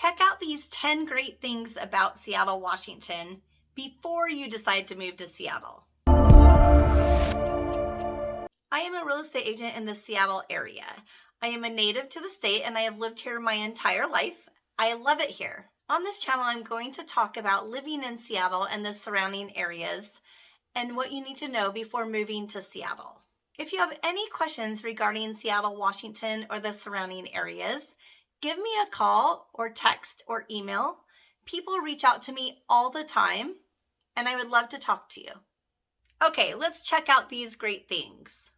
Check out these 10 great things about Seattle, Washington before you decide to move to Seattle. I am a real estate agent in the Seattle area. I am a native to the state and I have lived here my entire life. I love it here. On this channel, I'm going to talk about living in Seattle and the surrounding areas and what you need to know before moving to Seattle. If you have any questions regarding Seattle, Washington, or the surrounding areas, give me a call or text or email. People reach out to me all the time and I would love to talk to you. Okay, let's check out these great things.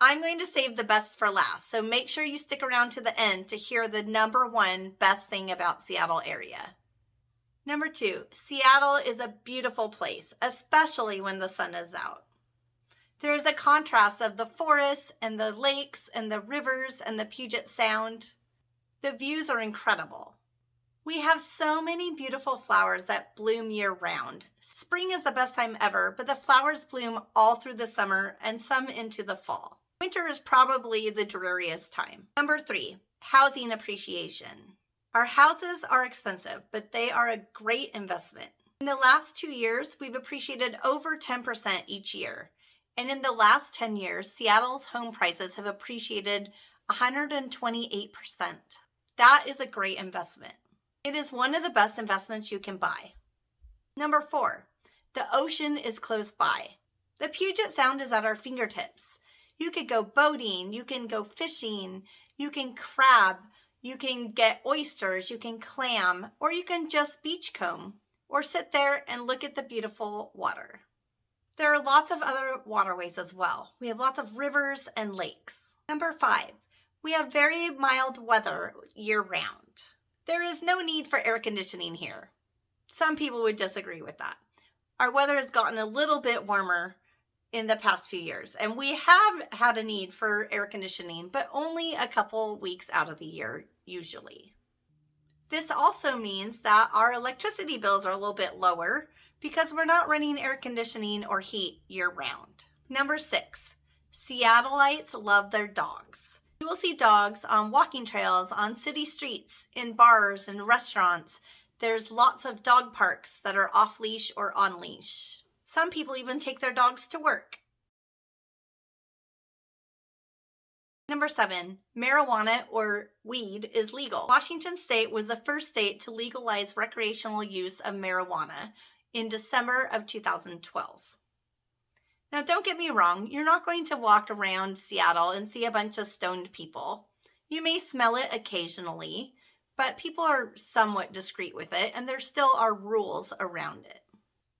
I'm going to save the best for last, so make sure you stick around to the end to hear the number one best thing about Seattle area. Number two, Seattle is a beautiful place, especially when the sun is out. There is a contrast of the forests and the lakes and the rivers and the Puget Sound. The views are incredible. We have so many beautiful flowers that bloom year round. Spring is the best time ever, but the flowers bloom all through the summer and some into the fall. Winter is probably the dreariest time. Number three, housing appreciation. Our houses are expensive, but they are a great investment. In the last two years, we've appreciated over 10% each year. And in the last 10 years, Seattle's home prices have appreciated 128%. That is a great investment. It is one of the best investments you can buy. Number four, the ocean is close by. The Puget Sound is at our fingertips. You could go boating, you can go fishing, you can crab, you can get oysters, you can clam, or you can just beachcomb or sit there and look at the beautiful water. There are lots of other waterways as well. We have lots of rivers and lakes. Number five, we have very mild weather year round. There is no need for air conditioning here. Some people would disagree with that. Our weather has gotten a little bit warmer in the past few years. And we have had a need for air conditioning, but only a couple weeks out of the year, usually. This also means that our electricity bills are a little bit lower because we're not running air conditioning or heat year round. Number six, Seattleites love their dogs. You will see dogs on walking trails, on city streets, in bars and restaurants. There's lots of dog parks that are off leash or on leash. Some people even take their dogs to work. Number seven, marijuana or weed is legal. Washington state was the first state to legalize recreational use of marijuana in December of 2012. Now, don't get me wrong, you're not going to walk around Seattle and see a bunch of stoned people. You may smell it occasionally, but people are somewhat discreet with it, and there still are rules around it.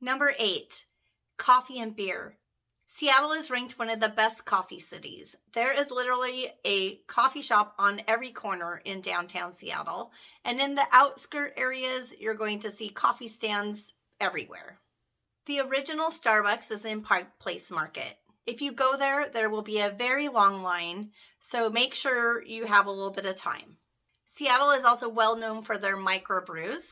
Number eight, coffee and beer. Seattle is ranked one of the best coffee cities. There is literally a coffee shop on every corner in downtown Seattle. And in the outskirt areas, you're going to see coffee stands everywhere. The original Starbucks is in Pike Place Market. If you go there, there will be a very long line, so make sure you have a little bit of time. Seattle is also well known for their microbrews.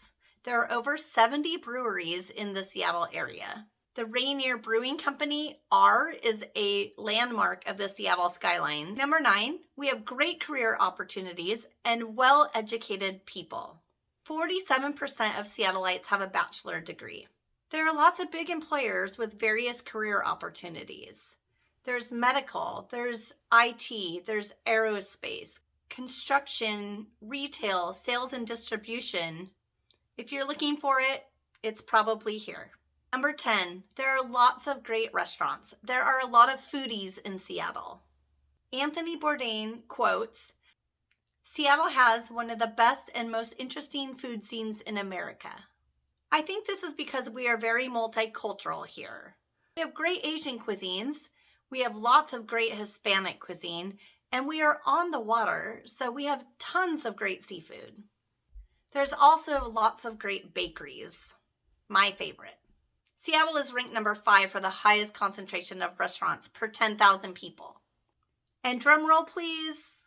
There are over 70 breweries in the Seattle area. The Rainier Brewing Company R is a landmark of the Seattle skyline. Number nine, we have great career opportunities and well-educated people. 47% of Seattleites have a bachelor degree. There are lots of big employers with various career opportunities. There's medical, there's IT, there's aerospace, construction, retail, sales and distribution. If you're looking for it, it's probably here. Number 10, there are lots of great restaurants. There are a lot of foodies in Seattle. Anthony Bourdain quotes, Seattle has one of the best and most interesting food scenes in America. I think this is because we are very multicultural here. We have great Asian cuisines, we have lots of great Hispanic cuisine, and we are on the water, so we have tons of great seafood. There's also lots of great bakeries, my favorite. Seattle is ranked number five for the highest concentration of restaurants per 10,000 people. And drum roll please.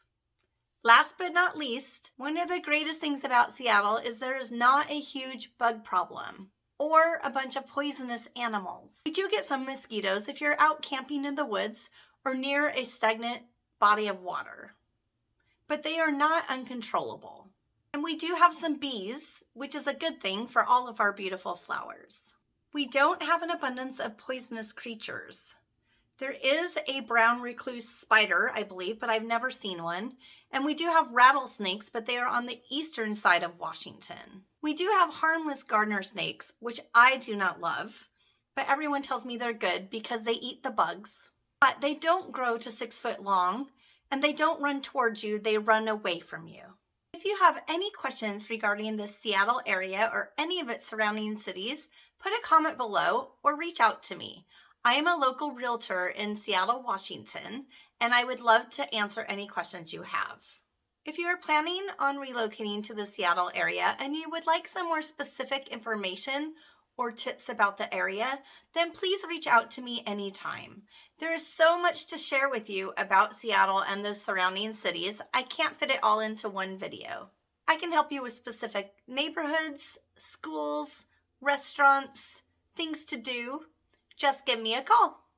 Last but not least, one of the greatest things about Seattle is there is not a huge bug problem or a bunch of poisonous animals. We do get some mosquitoes if you're out camping in the woods or near a stagnant body of water, but they are not uncontrollable. And we do have some bees, which is a good thing for all of our beautiful flowers. We don't have an abundance of poisonous creatures. There is a brown recluse spider, I believe, but I've never seen one. And we do have rattlesnakes, but they are on the eastern side of Washington. We do have harmless gardener snakes, which I do not love, but everyone tells me they're good because they eat the bugs. But they don't grow to six foot long, and they don't run towards you, they run away from you. If you have any questions regarding the Seattle area or any of its surrounding cities, put a comment below or reach out to me. I am a local realtor in Seattle, Washington, and I would love to answer any questions you have. If you are planning on relocating to the Seattle area and you would like some more specific information or tips about the area, then please reach out to me anytime. There is so much to share with you about Seattle and the surrounding cities, I can't fit it all into one video. I can help you with specific neighborhoods, schools, restaurants, things to do. Just give me a call.